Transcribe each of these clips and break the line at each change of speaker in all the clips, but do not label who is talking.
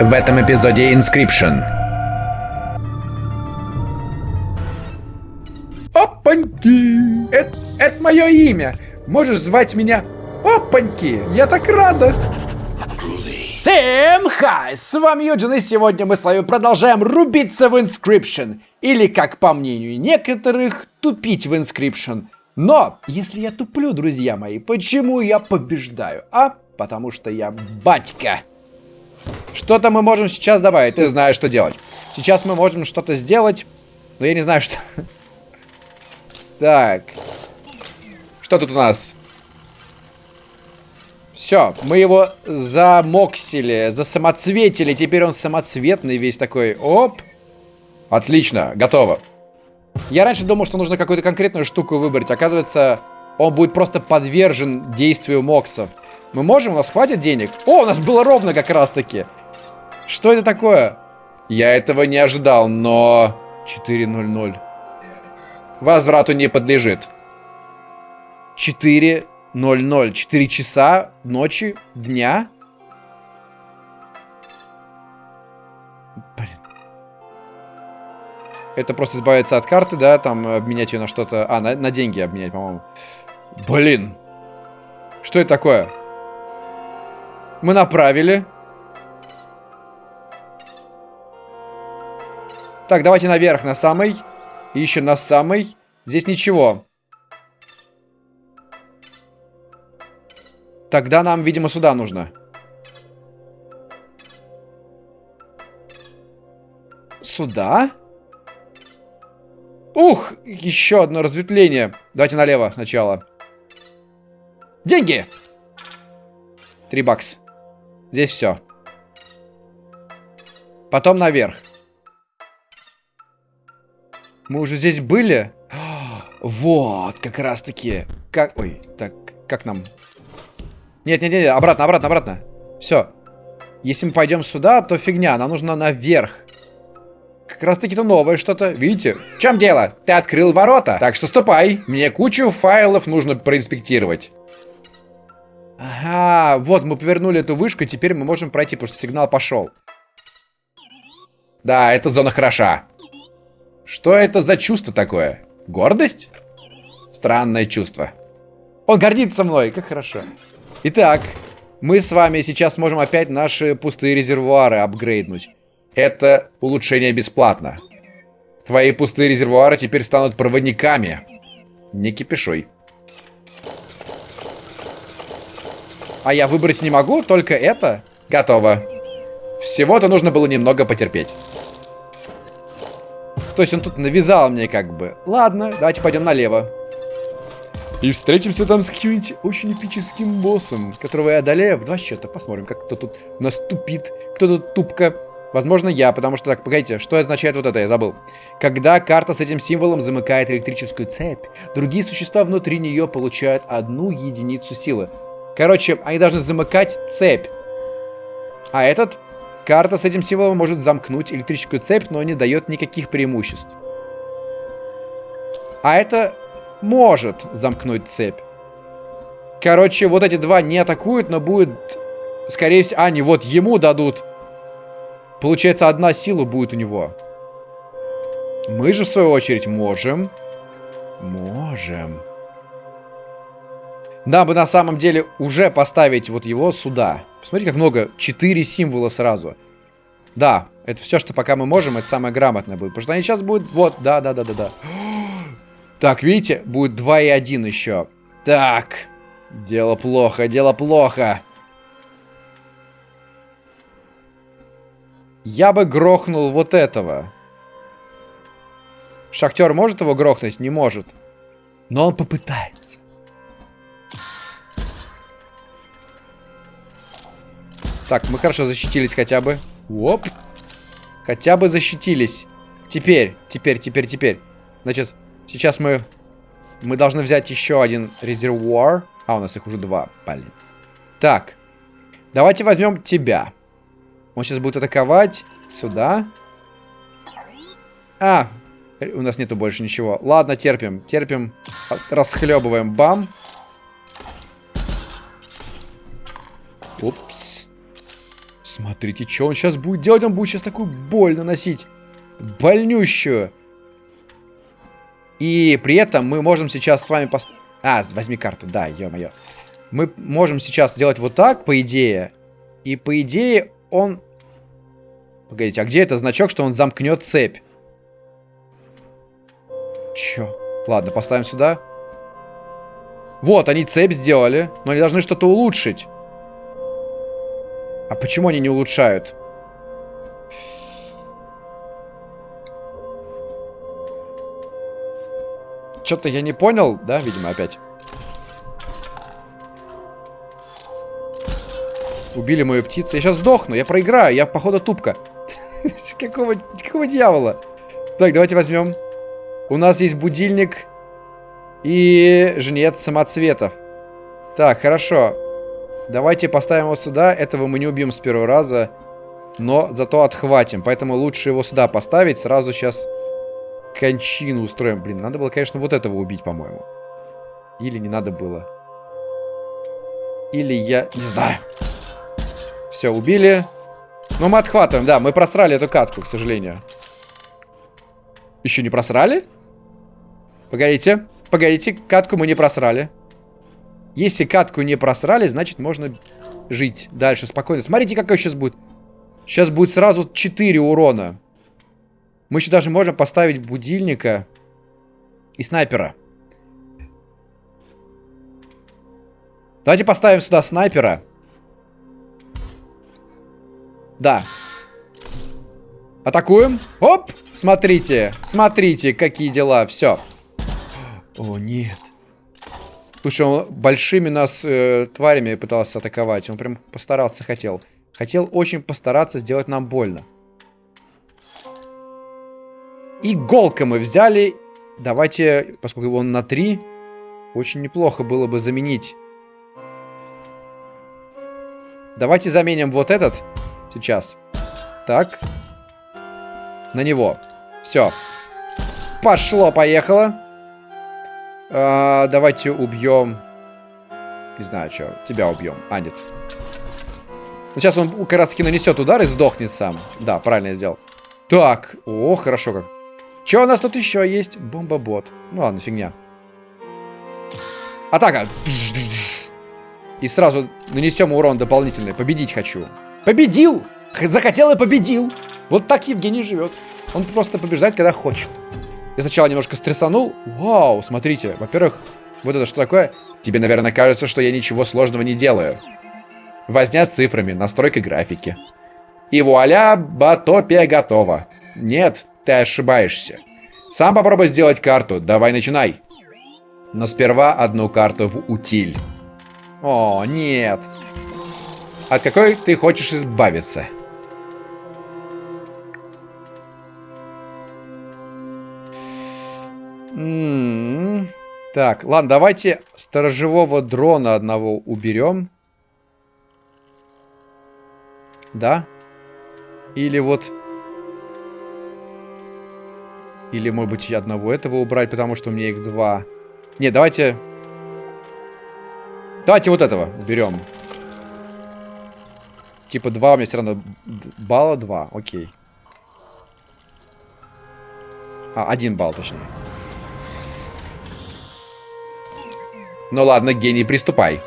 в этом эпизоде Inscription.
Опаньки! Это, это мое имя. Можешь звать меня Опаньки. Я так рада.
Всем хай! С вами Юджин, и сегодня мы с вами продолжаем рубиться в Inscription. Или, как по мнению некоторых, тупить в Inscription. Но, если я туплю, друзья мои, почему я побеждаю? А? Потому что я батька. Что-то мы можем сейчас добавить. Ты знаешь, что делать. Сейчас мы можем что-то сделать, но я не знаю, что... Так. Что тут у нас? Все, мы его замоксили, засамоцветили. Теперь он самоцветный весь такой. Оп. Отлично, готово. Я раньше думал, что нужно какую-то конкретную штуку выбрать. Оказывается, он будет просто подвержен действию моксов. Мы можем? У нас хватит денег? О, у нас было ровно как раз-таки. Что это такое? Я этого не ожидал, но... 4.00. Возврату не подлежит. 4.00. 4 часа ночи, дня. Блин. Это просто избавиться от карты, да, там обменять ее на что-то... А, на, на деньги обменять, по-моему. Блин. Что это такое? Мы направили. Так, давайте наверх, на самый. Ищем на самый. Здесь ничего. Тогда нам, видимо, сюда нужно. Сюда? Ух, еще одно разветвление. Давайте налево сначала. Деньги! Три бакс. Здесь все. Потом наверх. Мы уже здесь были? Вот, как раз таки. Как... Ой, так, как нам? Нет, нет, нет, обратно, обратно, обратно. Все. Если мы пойдем сюда, то фигня. Нам нужно наверх. Как раз таки-то новое что-то. Видите? В чем дело? Ты открыл ворота. Так что ступай. Мне кучу файлов нужно проинспектировать. Ага, вот мы повернули эту вышку, и теперь мы можем пройти, потому что сигнал пошел. Да, эта зона хороша. Что это за чувство такое? Гордость? Странное чувство. Он гордится мной, как хорошо. Итак, мы с вами сейчас можем опять наши пустые резервуары апгрейднуть. Это улучшение бесплатно. Твои пустые резервуары теперь станут проводниками. Не кипишой. А я выбрать не могу, только это. Готово. Всего-то нужно было немного потерпеть. То есть он тут навязал мне как бы. Ладно, давайте пойдем налево. И встретимся там с каким-нибудь очень эпическим боссом, которого я одолею в два счета. Посмотрим, как кто тут наступит, кто тут тупка. Возможно, я, потому что, так, погодите, что означает вот это, я забыл. Когда карта с этим символом замыкает электрическую цепь, другие существа внутри нее получают одну единицу силы. Короче, они должны замыкать цепь. А этот, карта с этим символом может замкнуть электрическую цепь, но не дает никаких преимуществ. А это может замкнуть цепь. Короче, вот эти два не атакуют, но будет, скорее всего... А, не, вот ему дадут. Получается, одна сила будет у него. Мы же, в свою очередь, можем. Можем. Да, бы на самом деле уже поставить вот его сюда. Посмотрите, как много. Четыре символа сразу. Да, это все, что пока мы можем, это самое грамотное будет. Потому что они сейчас будут... Вот, да, да, да, да, да. Так, видите, будет 2 и 1 еще. Так, дело плохо, дело плохо. Я бы грохнул вот этого. Шахтер может его грохнуть? Не может. Но он попытается. Так, мы хорошо защитились хотя бы. Оп. Хотя бы защитились. Теперь, теперь, теперь, теперь. Значит, сейчас мы... Мы должны взять еще один резервуар. А, у нас их уже два, блин. Так. Давайте возьмем тебя. Он сейчас будет атаковать сюда. А, у нас нету больше ничего. Ладно, терпим, терпим. Расхлебываем. Бам. Упс. Смотри. Смотрите, что он сейчас будет делать. Он будет сейчас такую боль наносить. Больнющую. И при этом мы можем сейчас с вами... Пост... А, возьми карту, да, ё-моё. Мы можем сейчас сделать вот так, по идее. И по идее он... Погодите, а где это значок, что он замкнет цепь? Чё? Ладно, поставим сюда. Вот, они цепь сделали, но они должны что-то улучшить. А почему они не улучшают? Что-то я не понял, да, видимо, опять. Убили мою птицу. Я сейчас сдохну, я проиграю, я, походу, тупка. какого, какого дьявола? Так, давайте возьмем. У нас есть будильник и жнец самоцветов. Так, хорошо. Давайте поставим его сюда. Этого мы не убьем с первого раза. Но зато отхватим. Поэтому лучше его сюда поставить. Сразу сейчас кончину устроим. Блин, надо было, конечно, вот этого убить, по-моему. Или не надо было. Или я... Не знаю. Все, убили. Но мы отхватываем, да. Мы просрали эту катку, к сожалению. Еще не просрали? Погодите. Погодите, катку мы не просрали. Если катку не просрали, значит можно жить дальше спокойно. Смотрите, какой сейчас будет. Сейчас будет сразу 4 урона. Мы еще даже можем поставить будильника и снайпера. Давайте поставим сюда снайпера. Да. Атакуем. Оп! Смотрите, смотрите, какие дела. Все. О, нет. Слушай, он большими нас э, тварями пытался атаковать. Он прям постарался, хотел. Хотел очень постараться сделать нам больно. Иголка мы взяли. Давайте, поскольку он на 3, очень неплохо было бы заменить. Давайте заменим вот этот сейчас. Так. На него. Все. Пошло, поехало. А, давайте убьем... Не знаю, что. Тебя убьем. А, нет. Ну, сейчас он как раз таки нанесет удар и сдохнет сам. Да, правильно я сделал. Так. О, хорошо как. Что у нас тут еще есть? Бомба-бот. Ну ладно, фигня. Атака. И сразу нанесем урон дополнительный. Победить хочу. Победил! Захотел и победил. Вот так Евгений живет. Он просто побеждает, когда хочет. Я сначала немножко стрессанул. Вау, смотрите. Во-первых, вот это что такое? Тебе, наверное, кажется, что я ничего сложного не делаю. Возня с цифрами, настройка графики. И вуаля, батопия готова. Нет, ты ошибаешься. Сам попробуй сделать карту. Давай, начинай. Но сперва одну карту в утиль. О, нет. От какой ты хочешь избавиться? М -м -м. Так, ладно, давайте сторожевого дрона одного уберем. Да? Или вот... Или, может быть, одного этого убрать, потому что у меня их два. Не, давайте... Давайте вот этого уберем. Типа два у меня все равно... Балла два, окей. А, один балл, точнее. Ну ладно, гений, приступай.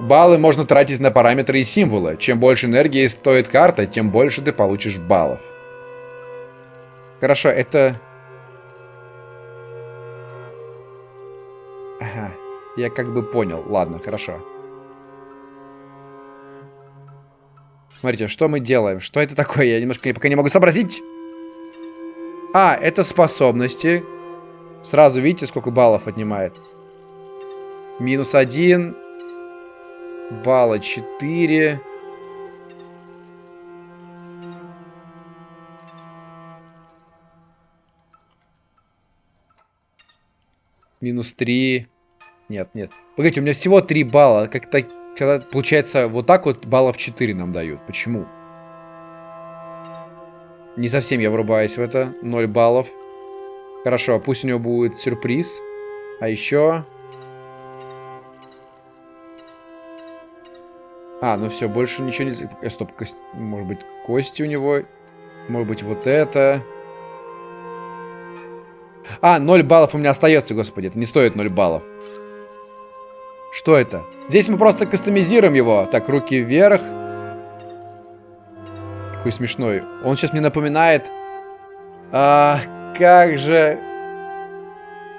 Баллы можно тратить на параметры и символы. Чем больше энергии стоит карта, тем больше ты получишь баллов. Хорошо, это... Ага, я как бы понял. Ладно, хорошо. Смотрите, что мы делаем? Что это такое? Я немножко пока не могу сообразить. А, это способности, Сразу видите, сколько баллов отнимает. Минус один. Балла четыре. Минус три. Нет, нет. Погодите, у меня всего три балла. Как-то, когда получается, вот так вот баллов 4 нам дают. Почему? Не совсем я врубаюсь в это. 0 баллов. Хорошо, пусть у него будет сюрприз. А еще... А, ну все, больше ничего не... Э, стоп, кость... может быть, кости у него. Может быть, вот это. А, 0 баллов у меня остается, господи. Это не стоит 0 баллов. Что это? Здесь мы просто кастомизируем его. Так, руки вверх. Какой смешной. Он сейчас мне напоминает... А, как же...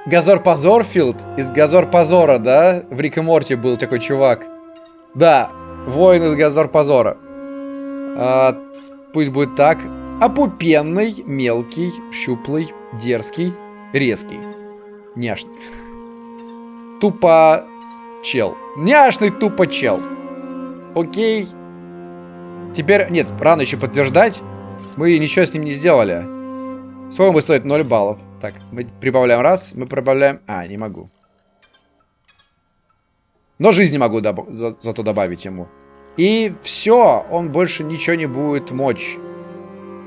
Газор Позорфилд из Газор Позора, да? В Рик и Морти был такой чувак. Да, воин из Газор Позора. А, пусть будет так. Опупенный, мелкий, щуплый, дерзкий, резкий. Няшный. Тупо чел. Няшный тупо чел. Окей. Теперь, нет, рано еще подтверждать. Мы ничего с ним не сделали. Сколько будет стоить 0 баллов? Так, мы прибавляем раз, мы прибавляем... А, не могу. Но жизни могу доб... за... зато добавить ему. И все, он больше ничего не будет мочь.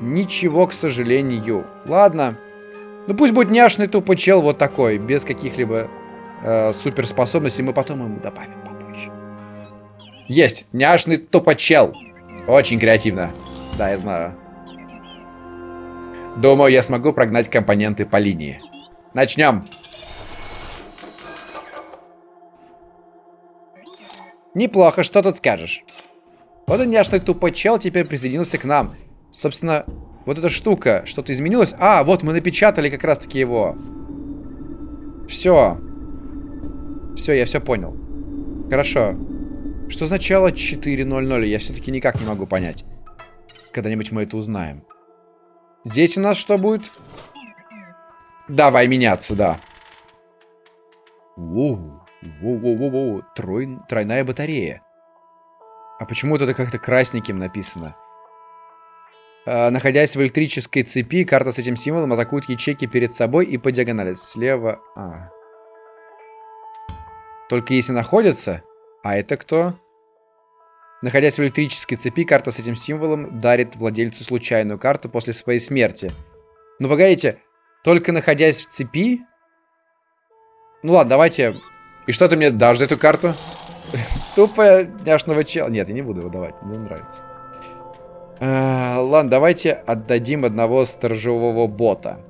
Ничего, к сожалению. Ладно. Ну пусть будет няшный тупо чел вот такой, без каких-либо э, суперспособностей. Мы потом ему добавим попозже. Есть, няшный тупо чел. Очень креативно. Да, я знаю. Думаю, я смогу прогнать компоненты по линии. Начнем. Неплохо, что тут скажешь? Вот он няшный тупой чел теперь присоединился к нам. Собственно, вот эта штука, что-то изменилось. А, вот мы напечатали как раз-таки его. Все. Все, я все понял. Хорошо. Что означало 4.00? Я все-таки никак не могу понять. Когда-нибудь мы это узнаем. Здесь у нас что будет? Давай меняться, да. Воу. Воу-воу-воу-воу. Трой... Тройная батарея. А почему это как-то красненьким написано? А, находясь в электрической цепи, карта с этим символом атакует ячейки перед собой и по диагонали. Слева... А. Только если находятся... А это кто? Находясь в электрической цепи, карта с этим символом дарит владельцу случайную карту после своей смерти. Ну, погодите, только находясь в цепи? Ну ладно, давайте... И что ты мне дашь за эту карту? Тупо няшного чела. Нет, я не буду его давать, мне нравится. А, ладно, давайте отдадим одного сторожевого бота.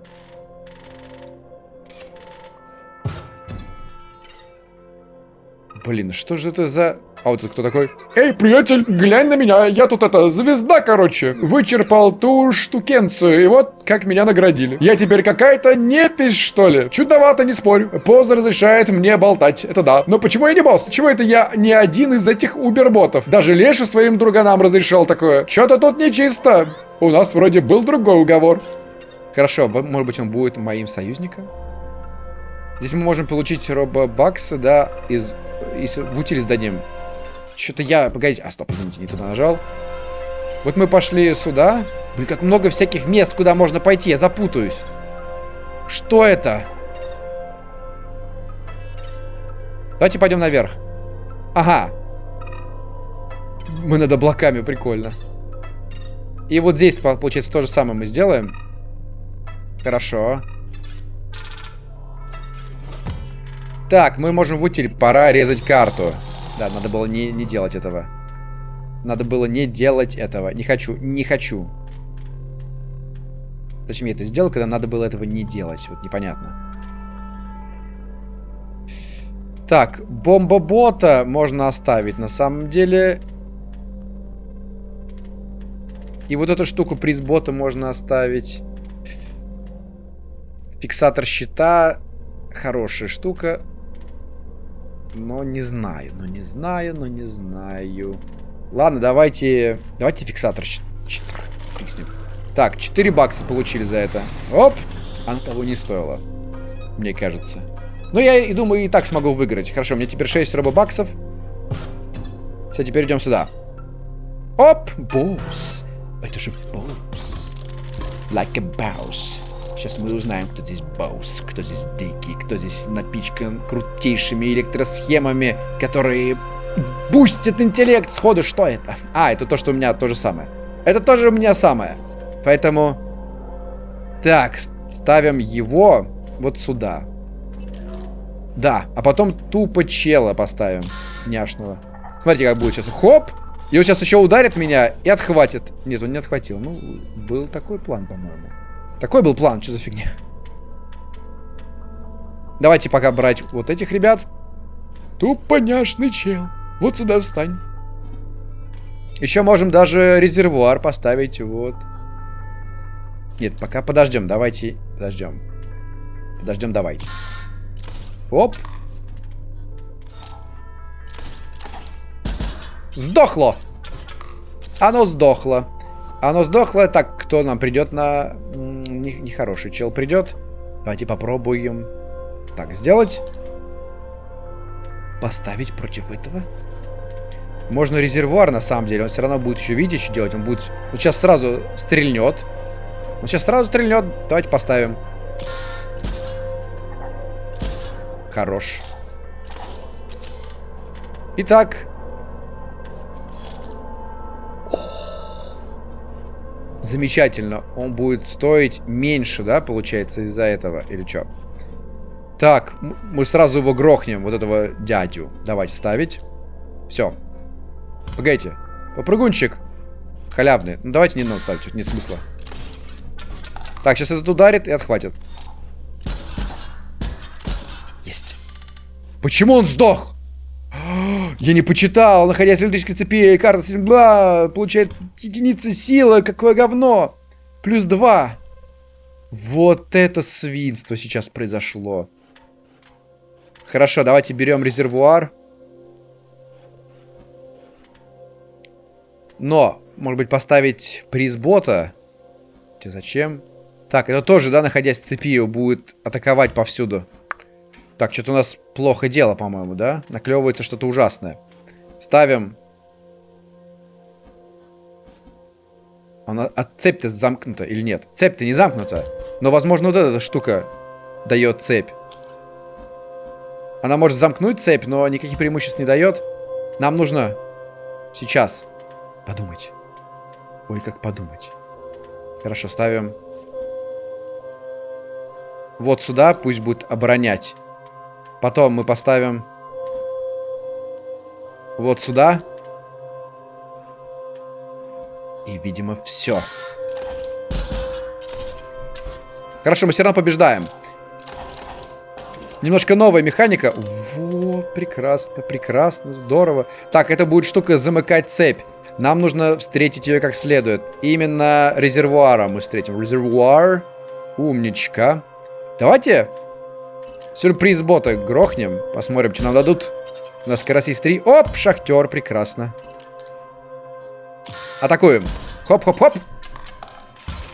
Блин, что же это за... А вот кто такой?
Эй, приятель, глянь на меня, я тут это, звезда, короче. Вычерпал ту штукенцию, и вот как меня наградили. Я теперь какая-то непись, что ли? Чудовато, не спорю. Поза разрешает мне болтать, это да. Но почему я не босс? Чего это я не один из этих уберботов? Даже Леша своим друганам разрешал такое. Что-то тут нечисто. У нас вроде был другой уговор.
Хорошо, может быть он будет моим союзником? Здесь мы можем получить робобаксы, да, из... из в утиль сдадим. Что-то я... Погодите. А, стоп, извините, не туда нажал. Вот мы пошли сюда. Блин, как много всяких мест, куда можно пойти. Я запутаюсь. Что это? Давайте пойдем наверх. Ага. Мы над облаками, прикольно. И вот здесь, получается, то же самое мы сделаем. Хорошо. Так, мы можем в утиль. Пора резать карту. Да, надо было не, не делать этого. Надо было не делать этого. Не хочу, не хочу. Зачем я это сделал, когда надо было этого не делать? Вот непонятно. Так, бомба-бота можно оставить. На самом деле... И вот эту штуку приз-бота можно оставить. Фиксатор щита. Хорошая штука. Но не знаю, но не знаю, но не знаю. Ладно, давайте... Давайте фиксатор. Ним. Так, 4 бакса получили за это. Оп! Оно того не стоило. Мне кажется. Ну, я и думаю, и так смогу выиграть. Хорошо, мне теперь 6 робобаксов. Все, теперь идем сюда. Оп! Боус. Это же боус. Like a boss. Сейчас мы узнаем, кто здесь босс, кто здесь дикий, кто здесь напичкан крутейшими электросхемами, которые бустят интеллект сходу. Что это? А, это то, что у меня то же самое. Это тоже у меня самое. Поэтому... Так, ставим его вот сюда. Да, а потом тупо чела поставим. Няшного. Смотрите, как будет сейчас. Хоп! И он сейчас еще ударит меня и отхватит. Нет, он не отхватил. Ну, был такой план, по-моему. Такой был план, что за фигня? Давайте пока брать вот этих ребят.
Тупоняшный чел. Вот сюда встань.
Еще можем даже резервуар поставить, вот. Нет, пока подождем, давайте подождем. Подождем, давайте. Оп. Сдохло. Оно сдохло. Оно сдохло. Так, кто нам придет на... Нехороший не чел придет. Давайте попробуем. Так, сделать. Поставить против этого. Можно резервуар, на самом деле. Он все равно будет еще видеть, что делать. Он будет... Вот сейчас сразу стрельнет. Он сейчас сразу стрельнет. Давайте поставим. Хорош. Итак, Замечательно. Он будет стоить меньше, да, получается, из-за этого? Или что? Так, мы сразу его грохнем, вот этого дядю. Давайте ставить. Все. Погодите. Попрыгунчик. Халявный. Ну, давайте не надо ставить, тут нет смысла. Так, сейчас этот ударит и отхватит. Есть. Почему он сдох? Я не почитал, находясь в электрической цепи, карта сингла получает единицы силы, какое говно. Плюс два. Вот это свинство сейчас произошло. Хорошо, давайте берем резервуар. Но, может быть, поставить приз бота? Зачем? Так, это тоже, да, находясь в цепи, будет атаковать повсюду. Так, что-то у нас плохо дело, по-моему, да? Наклевывается что-то ужасное. Ставим. Она, а цепь-то замкнута или нет? Цепь-то не замкнута. Но, возможно, вот эта штука дает цепь. Она может замкнуть цепь, но никаких преимуществ не дает. Нам нужно сейчас подумать. Ой, как подумать. Хорошо, ставим. Вот сюда пусть будет оборонять. Потом мы поставим вот сюда. И, видимо, все. Хорошо, мы все равно побеждаем. Немножко новая механика. Вот, прекрасно, прекрасно, здорово. Так, это будет штука замыкать цепь. Нам нужно встретить ее как следует. Именно резервуара мы встретим. Резервуар. Умничка. Давайте Сюрприз бота грохнем. Посмотрим, что нам дадут. У нас карасист 3. Оп, шахтер, прекрасно. Атакуем. Хоп-хоп-хоп.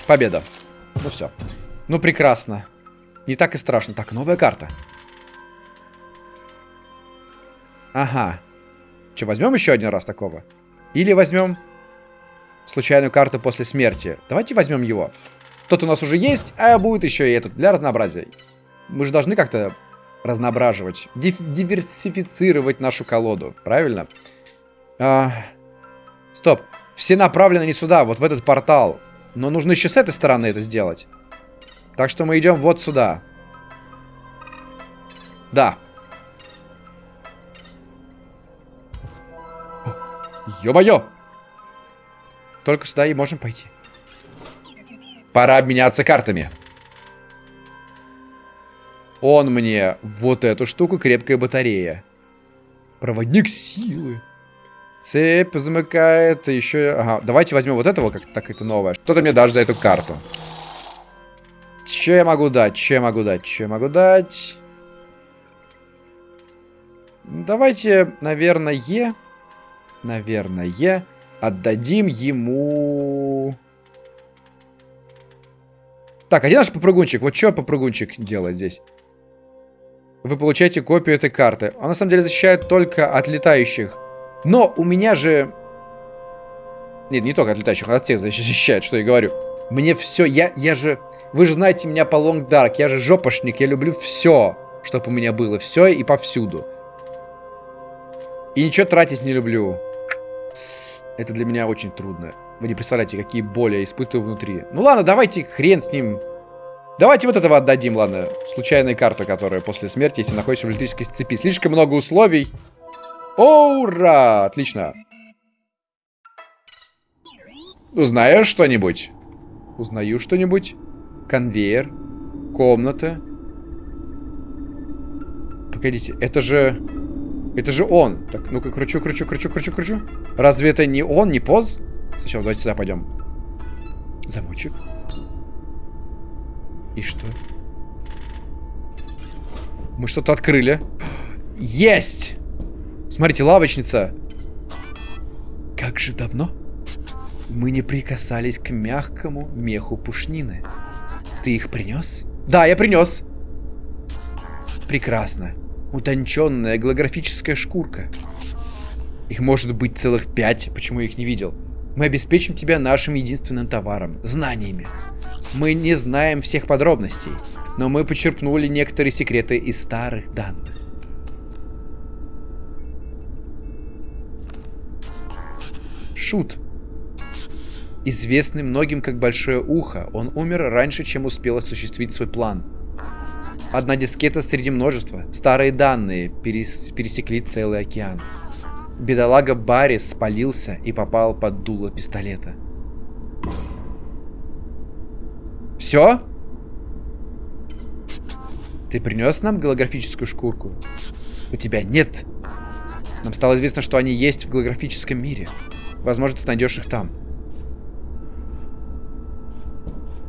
Победа. Ну все. Ну прекрасно. Не так и страшно. Так, новая карта. Ага. Что, возьмем еще один раз такого? Или возьмем случайную карту после смерти. Давайте возьмем его. Тот у нас уже есть, а будет еще и этот для разнообразия. Мы же должны как-то разноображивать, див диверсифицировать нашу колоду, правильно? А... Стоп, все направлены не сюда, вот в этот портал. Но нужно еще с этой стороны это сделать. Так что мы идем вот сюда. Да. Ё-моё! Только сюда и можем пойти. Пора обменяться картами. Он мне вот эту штуку, крепкая батарея. Проводник силы. Цепь замыкает, еще... Ага, давайте возьмем вот этого, как так это новое. Что-то мне дашь за эту карту. Че я могу дать? Че я могу дать? Че я могу дать? Давайте, наверное, наверное, отдадим ему... Так, а где наш попрыгунчик? Вот что попрыгунчик делает здесь? Вы получаете копию этой карты. Она на самом деле защищает только от летающих. Но у меня же... Нет, не только от летающих, от всех защищает, что я говорю. Мне все, я, я же... Вы же знаете меня по Long Dark, я же жопошник, я люблю все, чтобы у меня было. Все и повсюду. И ничего тратить не люблю. Это для меня очень трудно. Вы не представляете, какие боли я испытываю внутри. Ну ладно, давайте хрен с ним. Давайте вот этого отдадим, ладно. Случайная карта, которая после смерти, если находишься в электрической цепи. Слишком много условий. Ура! Отлично. Узнаешь что-нибудь? Узнаю что-нибудь. Конвейер. Комната. Погодите, это же... Это же он. Так, ну-ка, кручу, кручу, кручу, кручу, кручу. Разве это не он, не поз? Сначала давайте сюда пойдем. Замочек. И что? Мы что-то открыли. Есть! Смотрите, лавочница. Как же давно мы не прикасались к мягкому меху пушнины. Ты их принес? Да, я принес. Прекрасно. Утонченная голографическая шкурка. Их может быть целых пять, почему я их не видел. Мы обеспечим тебя нашим единственным товаром – знаниями. Мы не знаем всех подробностей, но мы почерпнули некоторые секреты из старых данных. Шут. Известный многим как Большое Ухо, он умер раньше, чем успел осуществить свой план. Одна дискета среди множества. Старые данные перес пересекли целый океан. Бедолага Барри спалился и попал под дуло пистолета. Все? Ты принес нам голографическую шкурку? У тебя нет. Нам стало известно, что они есть в голографическом мире. Возможно, ты найдешь их там.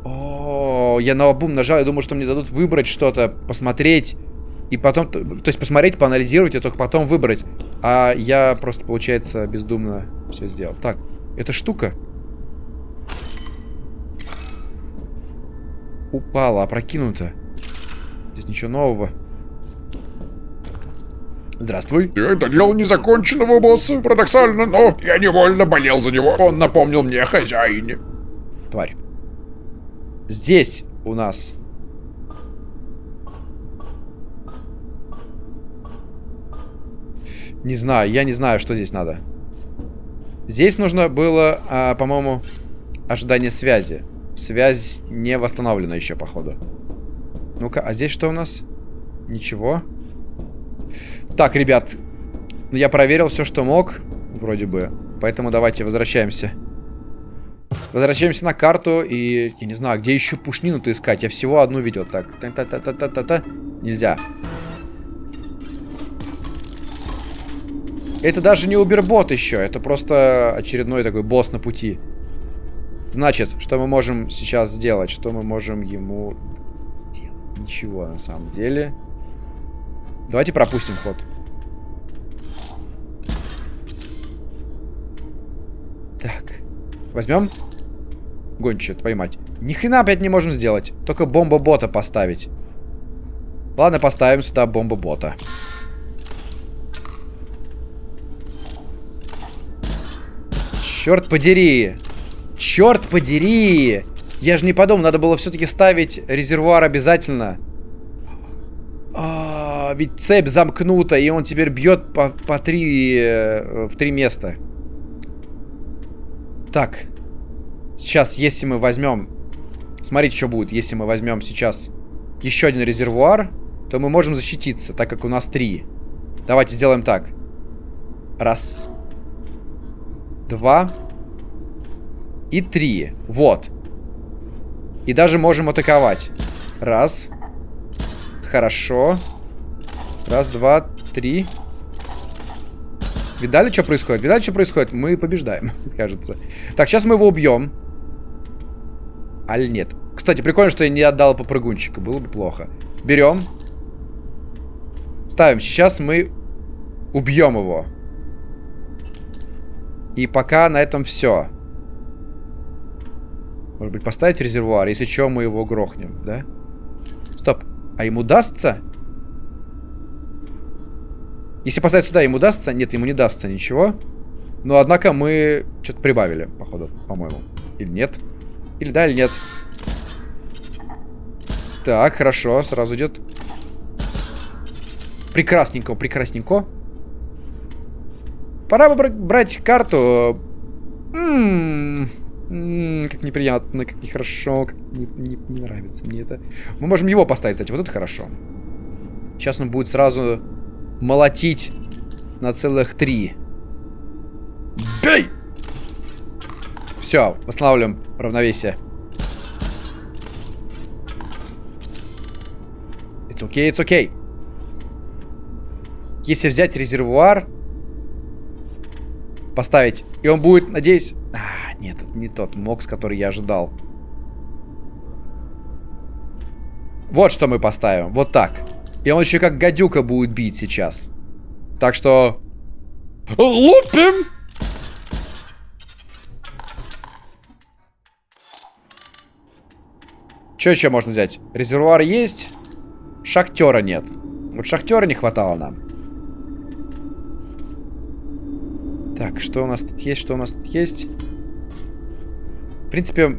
О, я на обум нажал, я думал, что мне дадут выбрать что-то, посмотреть. И потом, то есть посмотреть, поанализировать, и только потом выбрать. А я просто, получается, бездумно все сделал. Так, эта штука упала, опрокинута. Здесь ничего нового. Здравствуй.
Это дело незаконченного босса. Парадоксально, но я невольно болел за него. Он напомнил мне о хозяине.
Тварь. Здесь у нас Не знаю, я не знаю, что здесь надо. Здесь нужно было, а, по-моему, ожидание связи. Связь не восстановлена еще, походу. Ну-ка, а здесь что у нас? Ничего. Так, ребят, ну, я проверил все, что мог, вроде бы. Поэтому давайте возвращаемся. Возвращаемся на карту и... Я не знаю, где еще пушнину-то искать? Я всего одну видел. Так, та-та-та-та-та-та. Нельзя. Это даже не убербот еще, это просто очередной такой босс на пути. Значит, что мы можем сейчас сделать? Что мы можем ему сделать? Ничего на самом деле. Давайте пропустим ход. Так. Возьмем. Гончая, твою мать. Ни хрена опять не можем сделать. Только бомба-бота поставить. Ладно, поставим сюда бомба-бота. Черт подери. Черт подери. Я же не подумал, надо было все-таки ставить резервуар обязательно. А, ведь цепь замкнута, и он теперь бьет по, по три... Э, в три места. Так. Сейчас, если мы возьмем... Смотрите, что будет, если мы возьмем сейчас еще один резервуар, то мы можем защититься, так как у нас три. Давайте сделаем так. Раз два и три. Вот. И даже можем атаковать. Раз. Хорошо. Раз, два, три. Видали, что происходит? Видали, что происходит? Мы побеждаем, кажется. Так, сейчас мы его убьем. Аль нет? Кстати, прикольно, что я не отдал попрыгунчика. Было бы плохо. Берем. Ставим. Сейчас мы убьем его. И пока на этом все. Может быть, поставить резервуар? Если что, мы его грохнем, да? Стоп. А ему дастся? Если поставить сюда, ему дастся? Нет, ему не дастся ничего. Но, однако, мы что-то прибавили, походу, по-моему. Или нет? Или да, или нет? Так, хорошо, сразу идет. Прекрасненько, прекрасненько. Пора бы брать карту. М -м -м, как неприятно, как нехорошо, как не, не, не нравится мне это. Мы можем его поставить, кстати, вот это хорошо. Сейчас он будет сразу молотить на целых три. Бей! Все, восстанавливаем равновесие. It's okay, it's okay. Если взять резервуар, поставить, и он будет, надеюсь... Нет, это не тот мокс, который я ожидал. Вот что мы поставим, вот так. И он еще как гадюка будет бить сейчас. Так что... Лупим! Что еще можно взять? Резервуар есть. Шахтера нет. Вот шахтера не хватало нам. Так, что у нас тут есть, что у нас тут есть? В принципе,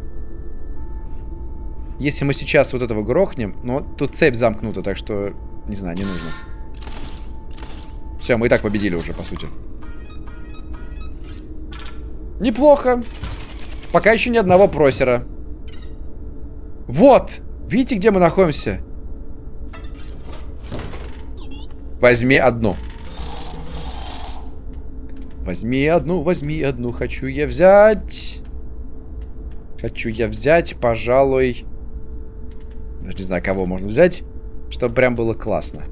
если мы сейчас вот этого грохнем, но тут цепь замкнута, так что, не знаю, не нужно. Все, мы и так победили уже, по сути. Неплохо. Пока еще ни одного просера. Вот! Видите, где мы находимся? Возьми одну. Возьми одну, возьми одну. Хочу я взять. Хочу я взять, пожалуй... Даже не знаю, кого можно взять, чтобы прям было классно.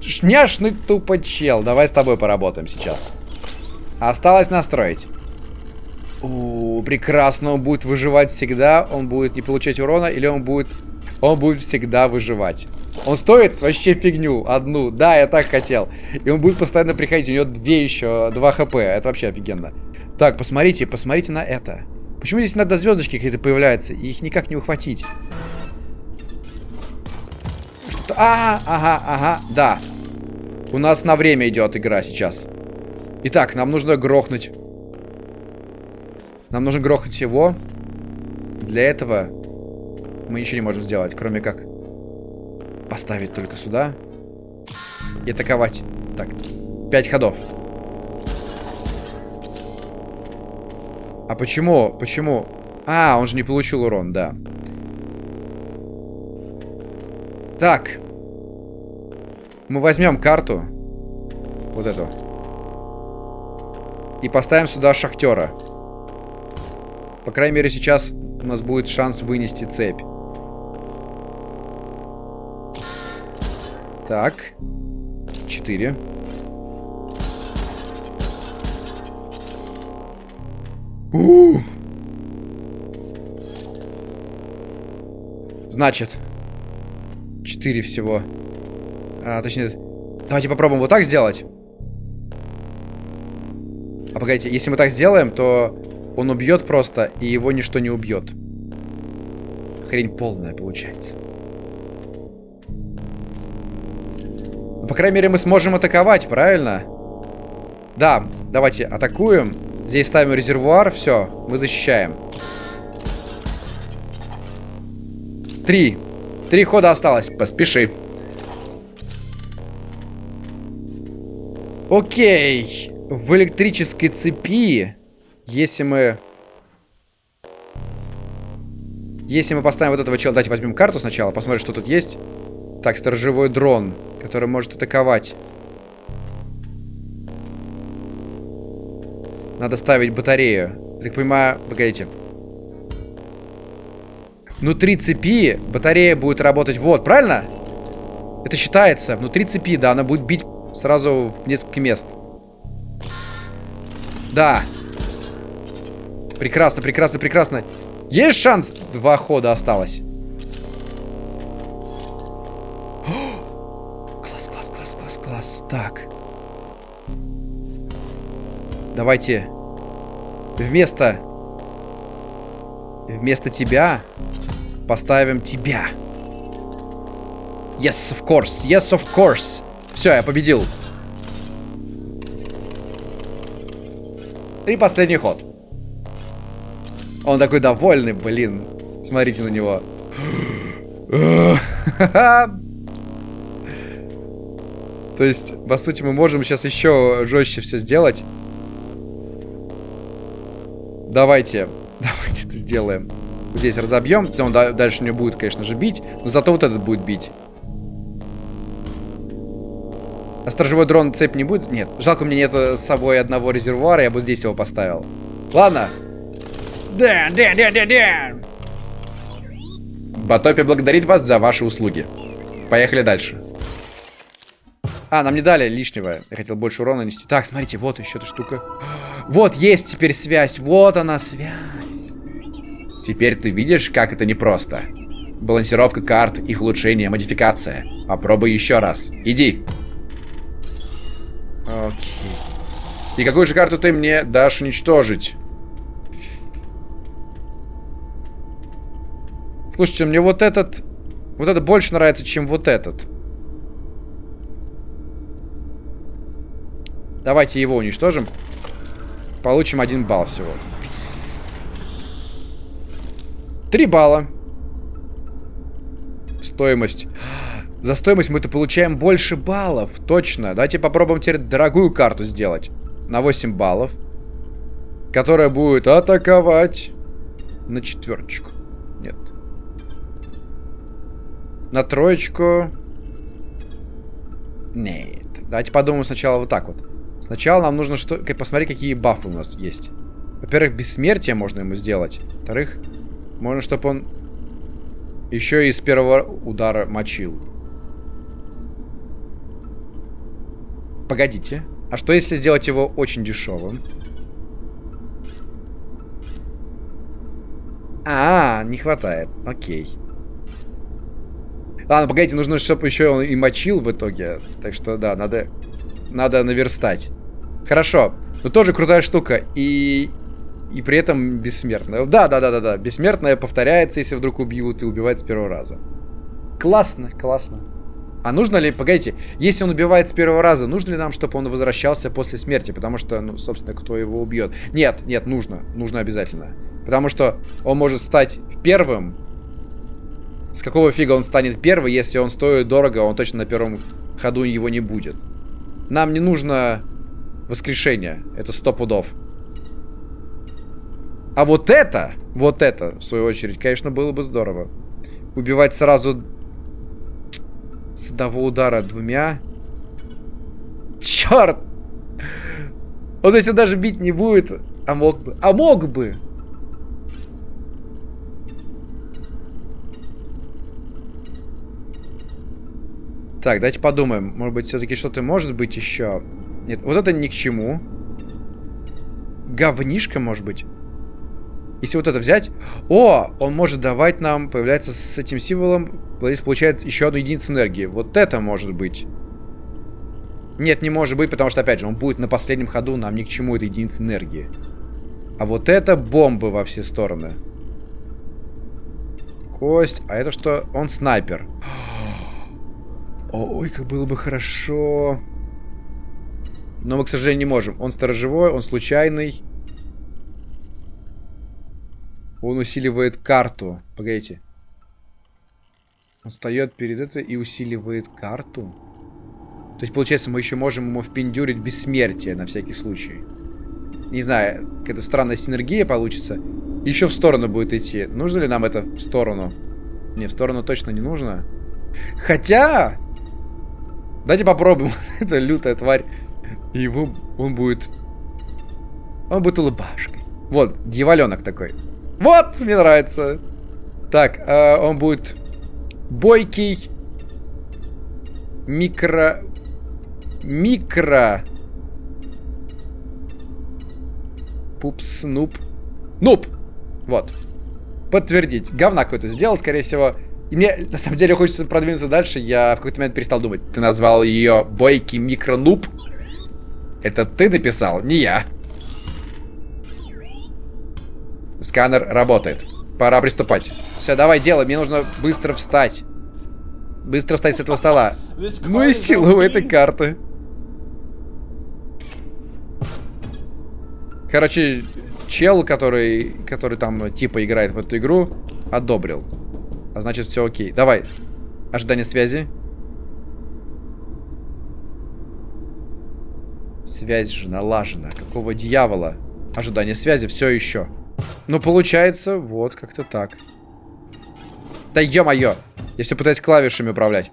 Шняшный тупо чел. Давай с тобой поработаем сейчас. Осталось настроить. У, прекрасно. Он будет выживать всегда. Он будет не получать урона. Или он будет... Он будет всегда выживать. Он стоит вообще фигню. Одну. Да, я так хотел. И он будет постоянно приходить. У него две еще. Два хп. Это вообще офигенно. Так, посмотрите. Посмотрите на это. Почему здесь иногда звездочки какие-то появляются? И их никак не ухватить. Что? А, ага, ага, да. У нас на время идет игра сейчас. Итак, нам нужно грохнуть. Нам нужно грохнуть его. Для этого мы ничего не можем сделать, кроме как поставить только сюда и атаковать. Так, пять ходов. А почему? Почему? А, он же не получил урон, да. Так. Мы возьмем карту. Вот эту. И поставим сюда шахтера. По крайней мере, сейчас у нас будет шанс вынести цепь. Так. Четыре. У Значит. Четыре всего. А, точнее... Давайте попробуем вот так сделать. А погодите, если мы так сделаем, то он убьет просто, и его ничто не убьет. Хрень полная получается. Ну, по крайней мере, мы сможем атаковать, правильно? Да, давайте атакуем. Здесь ставим резервуар, все, мы защищаем. Три. Три хода осталось, поспеши. Окей. В электрической цепи, если мы... Если мы поставим вот этого чела... Давайте возьмем карту сначала, посмотрим, что тут есть. Так, сторожевой дрон, который может атаковать. Надо ставить батарею. Так понимаю, погодите. Внутри цепи батарея будет работать вот, правильно? Это считается. Внутри цепи, да, она будет бить сразу в несколько мест. Да. Прекрасно, прекрасно, прекрасно. Есть шанс? Два хода осталось. Класс, класс, класс, класс, класс. Так. Давайте вместо вместо тебя поставим тебя. Yes, of course. Yes, of course. Все, я победил. И последний ход. Он такой довольный, блин. Смотрите на него. То есть, по сути, мы можем сейчас еще жестче все сделать. Давайте. Давайте это сделаем. Здесь разобьем. Он дальше не будет, конечно же, бить. Но зато вот этот будет бить. А сторожевой дрон цепь не будет? Нет. Жалко, у меня нет с собой одного резервуара. Я бы здесь его поставил. Ладно. Дэн, Дэн, Дэн, Дэн, Дэн.
Батопи благодарит вас за ваши услуги. Поехали дальше.
А, нам не дали лишнего. Я хотел больше урона нести. Так, смотрите, вот еще эта штука. Вот, есть теперь связь. Вот она, связь.
Теперь ты видишь, как это непросто. Балансировка карт, их улучшение, модификация. Попробуй еще раз. Иди.
Окей.
И какую же карту ты мне дашь уничтожить?
Слушайте, мне вот этот... Вот это больше нравится, чем вот этот. Давайте его уничтожим. Получим один балл всего. Три балла. Стоимость. За стоимость мы-то получаем больше баллов. Точно. Давайте попробуем теперь дорогую карту сделать. На 8 баллов. Которая будет атаковать на четверочку. Нет. На троечку. Нет. Давайте подумаем сначала вот так вот. Сначала нам нужно что посмотреть, какие бафы у нас есть. Во-первых, бессмертие можно ему сделать. Во-вторых, можно, чтобы он еще и с первого удара мочил. Погодите. А что если сделать его очень дешевым? А, не хватает. Окей. Ладно, погодите, нужно, чтобы еще он и мочил в итоге. Так что, да, надо, надо наверстать. Хорошо. Но тоже крутая штука. И и при этом бессмертная. Да, да, да, да, да. Бессмертная повторяется, если вдруг убьют, и убивает с первого раза. Классно, классно. А нужно ли, погодите, если он убивает с первого раза, нужно ли нам, чтобы он возвращался после смерти? Потому что, ну, собственно, кто его убьет? Нет, нет, нужно. Нужно обязательно. Потому что он может стать первым. С какого фига он станет первым, если он стоит дорого, он точно на первом ходу его не будет. Нам не нужно воскрешение. Это сто пудов. А вот это, вот это, в свою очередь, конечно, было бы здорово. Убивать сразу с одного удара двумя. Черт! Вот если даже бить не будет, а мог бы. А мог бы! Так, давайте подумаем. Может быть, все-таки что-то может быть еще. Нет, вот это ни к чему. Говнишка, может быть. Если вот это взять... О, он может давать нам, появляется с этим символом, здесь получается еще одну единицу энергии. Вот это может быть. Нет, не может быть, потому что, опять же, он будет на последнем ходу, нам ни к чему эта единица энергии. А вот это бомбы во все стороны. Кость. А это что? Он снайпер. Ой, как было бы хорошо. Но мы, к сожалению, не можем. Он сторожевой, он случайный. Он усиливает карту. Погодите. Он встает перед это и усиливает карту. То есть, получается, мы еще можем ему впендюрить бессмертие на всякий случай. Не знаю, какая-то странная синергия получится. Еще в сторону будет идти. Нужно ли нам это в сторону? Не, в сторону точно не нужно. Хотя... Давайте попробуем. это лютая тварь. Его... Он будет... Он будет улыбашкой. Вот, дьяволенок такой. Вот, мне нравится. Так, э, он будет бойкий. Микро... Микро... Пупс, нуб. Нуб! Вот. Подтвердить. Говна какой-то сделал, скорее всего. И мне, на самом деле, хочется продвинуться дальше. Я в какой-то момент перестал думать. Ты назвал ее бойкий микро-нуб? Это ты написал, не я. Сканер работает. Пора приступать. Все, давай, делай. Мне нужно быстро встать. Быстро встать с этого стола. Ну и силу у этой карты. Короче, чел, который, который там типа играет в эту игру, одобрил. А значит, все окей. Давай. Ожидание связи. Связь же налажена. Какого дьявола? Ожидание связи все еще. Ну, получается, вот как-то так. Да ё-моё! Я все пытаюсь клавишами управлять.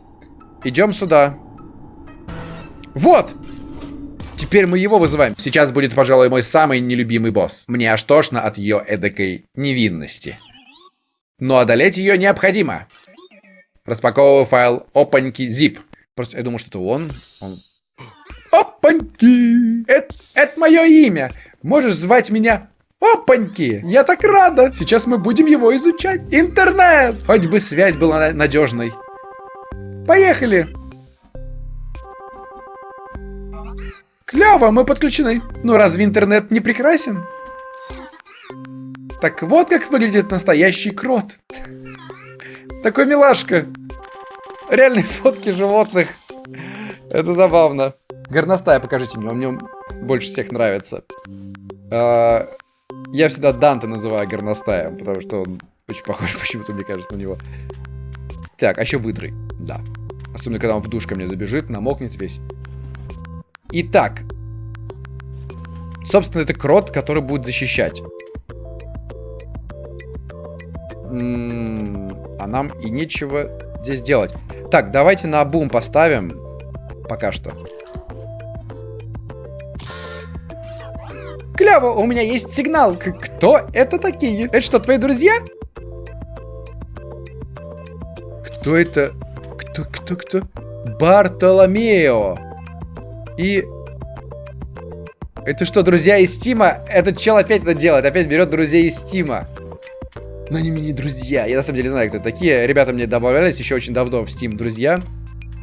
Идем сюда. Вот!
теперь мы его вызываем. Сейчас будет, пожалуй, мой самый нелюбимый босс. Мне аж тошно от ее эдакой невинности. Но одолеть ее необходимо. Распаковываю файл опаньки zip. Просто я думал, что это он. он...
Опаньки! Это, это мое имя. Можешь звать меня Опаньки! Я так рада! Сейчас мы будем его изучать. Интернет!
Хоть бы связь была надежной.
Поехали! Клево, мы подключены. Ну разве интернет не прекрасен? Так вот как выглядит настоящий крот. Такой милашка. Реальные фотки животных. Это забавно.
Горностая покажите мне, он мне больше всех нравится. А, я всегда Данте называю горностаем, потому что он очень похож почему-то, мне кажется, на него. Так, а еще выдры. Да. Особенно, когда он в душ ко мне забежит, намокнет весь. Итак. Собственно, это крот, который будет защищать. А нам и нечего здесь делать. Так, давайте на бум поставим. Пока что.
Клево, у меня есть сигнал. Кто это такие? Это что, твои друзья?
Кто это? Кто, кто, кто? Бартоломео. И... Это что, друзья из Стима? Этот чел опять это делает. Опять берет друзей из Стима. Но они мне не друзья. Я на самом деле знаю, кто такие. Ребята мне добавлялись еще очень давно в Steam друзья.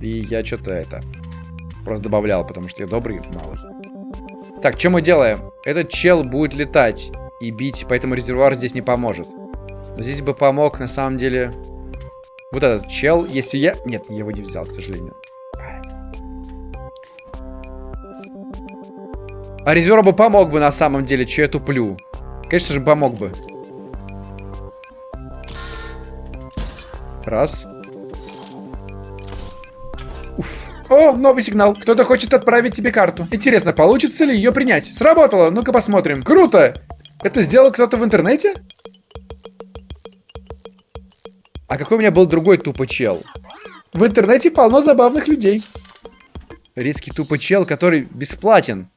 И я что-то это... Просто добавлял, потому что я добрый малый. Так, что мы делаем? Этот чел будет летать и бить, поэтому резервуар здесь не поможет. Но здесь бы помог, на самом деле... Вот этот чел, если я... Нет, я его не взял, к сожалению. А резервуар бы помог бы, на самом деле, че я туплю. Конечно же, помог бы. Раз.
О, новый сигнал. Кто-то хочет отправить тебе карту. Интересно, получится ли ее принять? Сработало. Ну-ка посмотрим. Круто. Это сделал кто-то в интернете?
А какой у меня был другой тупо чел?
В интернете полно забавных людей.
Риски тупо чел, который бесплатен.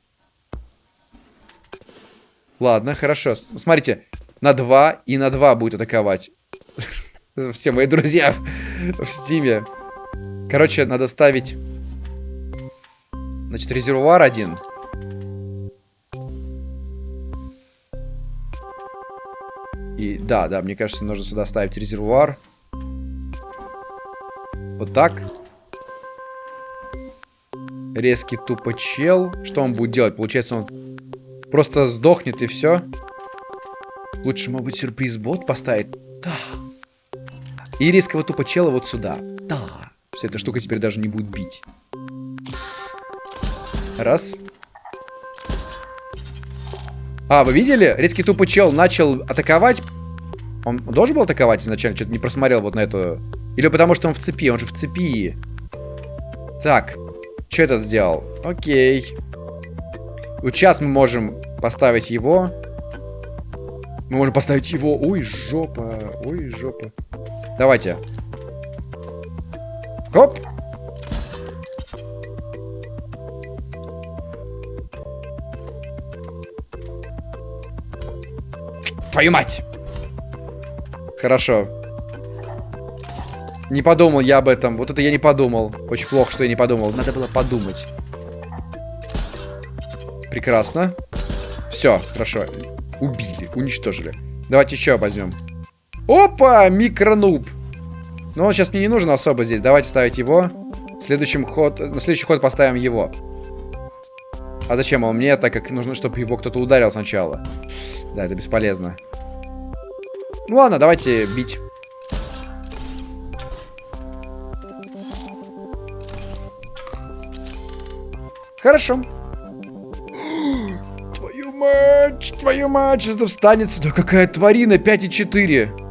Ладно, хорошо. Смотрите, на 2 и на 2 будет атаковать. Все мои друзья в стиме. Короче, надо ставить Значит, резервуар один. И да, да, мне кажется, нужно сюда ставить резервуар. Вот так. Резкий тупо чел. Что он будет делать? Получается, он просто сдохнет и все. Лучше, может быть, сюрприз-бот поставить? И резкого тупо чела вот сюда. Да. Вся эта штука теперь даже не будет бить. Раз. А, вы видели? Резкий тупый чел начал атаковать. Он должен был атаковать изначально? Что-то не просмотрел вот на эту... Или потому что он в цепи? Он же в цепи. Так. Что это сделал? Окей. Вот сейчас мы можем поставить его. Мы можем поставить его. Ой, жопа. Ой, жопа. Давайте. Хоп. Твою мать! Хорошо. Не подумал я об этом. Вот это я не подумал. Очень плохо, что я не подумал. Надо было подумать. Прекрасно. Все, хорошо. Убили, уничтожили. Давайте еще возьмем. Опа, микронуб. Но он сейчас мне не нужен особо здесь. Давайте ставить его. Следующим ход, на следующий ход поставим его. А зачем он мне, так как нужно, чтобы его кто-то ударил сначала. Да, это бесполезно. Ну ладно, давайте бить. Хорошо. Твою мать, твою мать, что встанет сюда. Какая тварина, 5,4.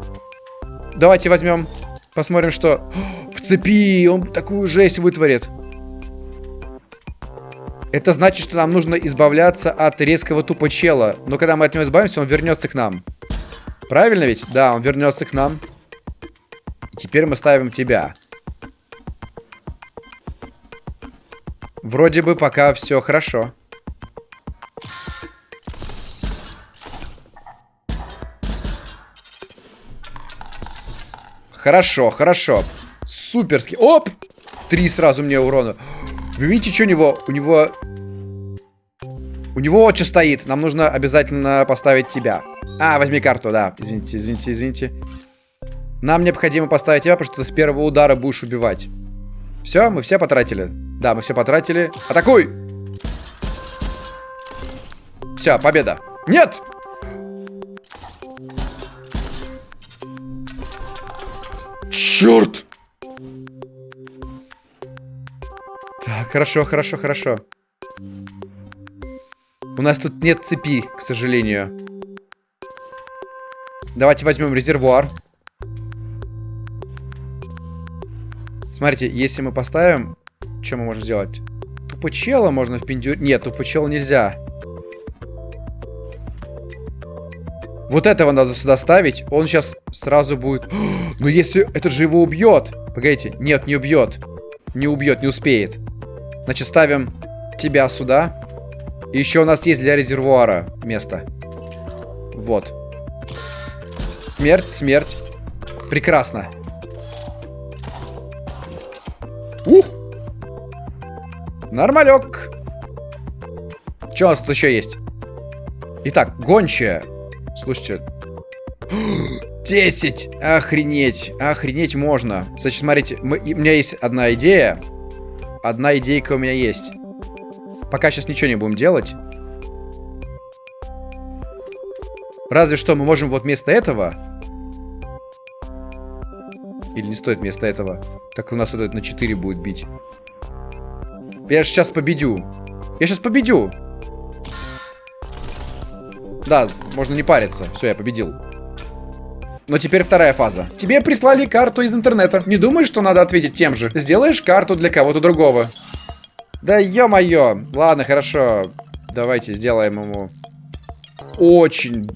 Давайте возьмем, посмотрим, что... В цепи, он такую жесть вытворит. Это значит, что нам нужно избавляться от резкого тупо чела. Но когда мы от него избавимся, он вернется к нам. Правильно ведь? Да, он вернется к нам. Теперь мы ставим тебя. Вроде бы пока все хорошо. Хорошо, хорошо. Суперски. Оп! Три сразу мне урона. Вы видите, что у него? У него... У него вот что стоит. Нам нужно обязательно поставить тебя. А, возьми карту, да. Извините, извините, извините. Нам необходимо поставить тебя, потому что ты с первого удара будешь убивать. Все, мы все потратили. Да, мы все потратили. Атакуй! Все, победа. Нет!
Черт!
Так, хорошо, хорошо, хорошо. У нас тут нет цепи, к сожалению. Давайте возьмем резервуар. Смотрите, если мы поставим... Что мы можем сделать? Тупо можно в пиндюр... Нет, тупо нельзя. Вот этого надо сюда ставить. Он сейчас сразу будет... Но если... Это же его убьет. Погодите. Нет, не убьет. Не убьет, не успеет. Значит, ставим тебя сюда. И еще у нас есть для резервуара место. Вот. Смерть, смерть. Прекрасно. Ух! Нормалек. Что у нас тут еще есть? Итак, гончая. Слушайте. 10! Охренеть. Охренеть можно. Значит, смотрите, мы, у меня есть одна идея. Одна идейка у меня есть. Пока сейчас ничего не будем делать. Разве что мы можем вот вместо этого... Или не стоит вместо этого? Так у нас это на 4 будет бить. Я сейчас победю. Я сейчас победю. Да, можно не париться. Все, я победил. Но теперь вторая фаза. Тебе прислали карту из интернета. Не думаешь, что надо ответить тем же? Сделаешь карту для кого-то другого. Да ё-моё. Ладно, хорошо. Давайте сделаем ему очень,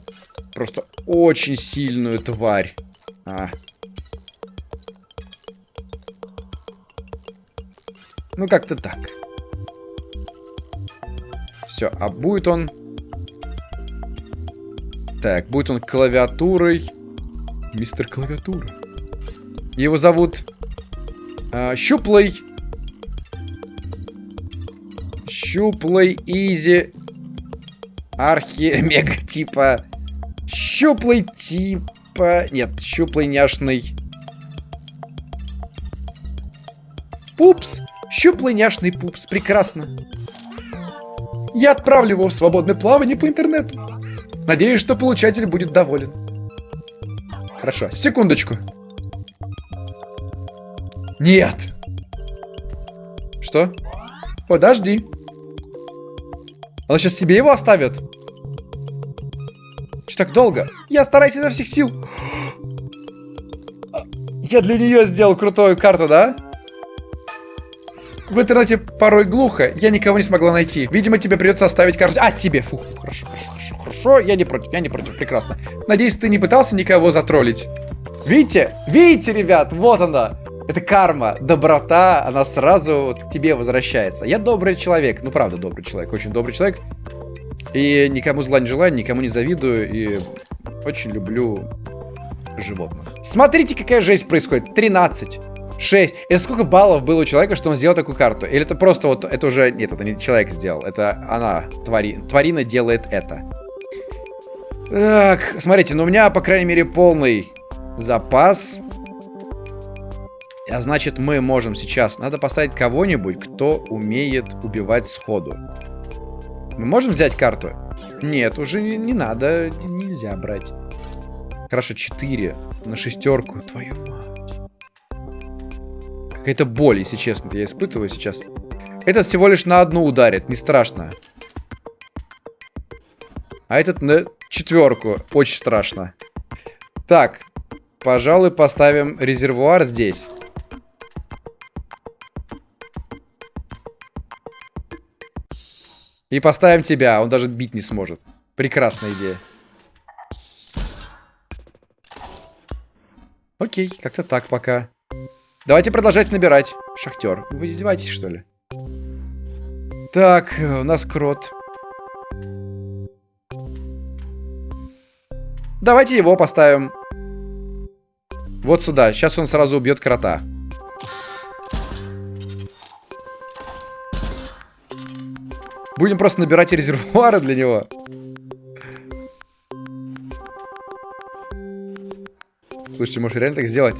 просто очень сильную тварь. А. Ну, как-то так. Все, а будет он так, будет он клавиатурой. Мистер клавиатура. Его зовут э, Щуплый. Щуплый Изи. Архи мега типа. Щуплый типа. Нет, щуплый няшный. Пупс. Щуплый няшный пупс. Прекрасно. Я отправлю его в свободное плавание по интернету. Надеюсь, что получатель будет доволен. Хорошо, секундочку. Нет. Что? Подожди. Она сейчас себе его оставит? Что так долго? Я стараюсь изо всех сил. Я для нее сделал крутую карту, да? В интернете порой глухо, я никого не смогла найти. Видимо, тебе придется оставить карту. А, себе. Фу, хорошо, хорошо, хорошо. Я не против, я не против, прекрасно. Надеюсь, ты не пытался никого затроллить. Видите? Видите, ребят, вот она. Это карма, доброта, она сразу вот к тебе возвращается. Я добрый человек, ну правда добрый человек, очень добрый человек. И никому зла не желаю, никому не завидую, и очень люблю животных. Смотрите, какая жесть происходит. 13. 6. Это сколько баллов было у человека, что он сделал такую карту? Или это просто вот, это уже, нет, это не человек сделал, это она, твари, тварина делает это. Так, смотрите, ну у меня, по крайней мере, полный запас. А значит, мы можем сейчас, надо поставить кого-нибудь, кто умеет убивать сходу. Мы можем взять карту? Нет, уже не, не надо, нельзя брать. Хорошо, 4 на шестерку, твою мать. Какая-то боль, если честно, я испытываю сейчас. Этот всего лишь на одну ударит, не страшно. А этот на четверку, очень страшно. Так, пожалуй, поставим резервуар здесь. И поставим тебя, он даже бить не сможет. Прекрасная идея. Окей, как-то так пока. Давайте продолжать набирать. Шахтер. Вы издеваетесь, что ли? Так, у нас крот. Давайте его поставим. Вот сюда. Сейчас он сразу убьет крота. Будем просто набирать резервуары для него. Слушайте, может реально так сделать?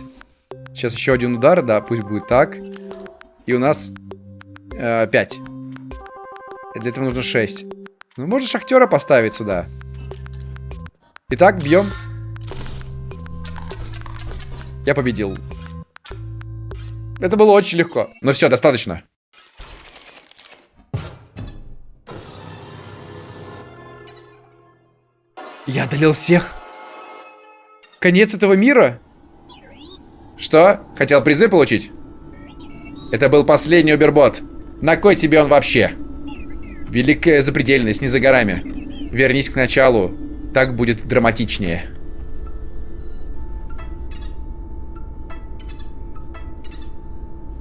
Сейчас еще один удар, да, пусть будет так. И у нас э, 5. Для этого нужно 6. Ну, можно шахтера поставить сюда. Итак, бьем. Я победил. Это было очень легко.
Ну все, достаточно.
Я одолел всех. Конец этого мира?
Что? Хотел призы получить? Это был последний убербот. На кой тебе он вообще? Великая запредельность не за горами. Вернись к началу. Так будет драматичнее.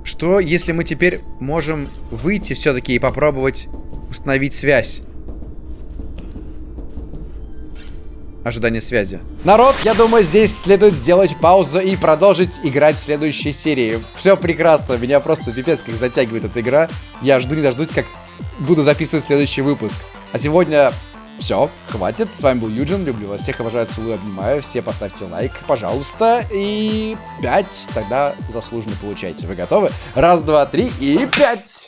Что, если мы теперь можем выйти все-таки и попробовать установить связь? Ожидание связи. Народ, я думаю, здесь следует сделать паузу и продолжить играть в следующей серии. Все прекрасно, меня просто пипец как затягивает эта игра. Я жду не дождусь, как буду записывать следующий выпуск. А сегодня все, хватит. С вами был Юджин, люблю вас всех, обожаю, целую, обнимаю. Все поставьте лайк, пожалуйста. И 5 тогда заслуженно получайте. Вы готовы? Раз, два, три и пять!